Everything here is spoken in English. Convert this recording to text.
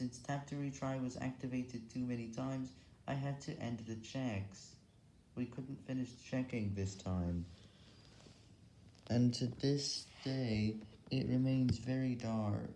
Since tap to retry was activated too many times, I had to end the checks. We couldn't finish checking this time. And to this day, it remains very dark.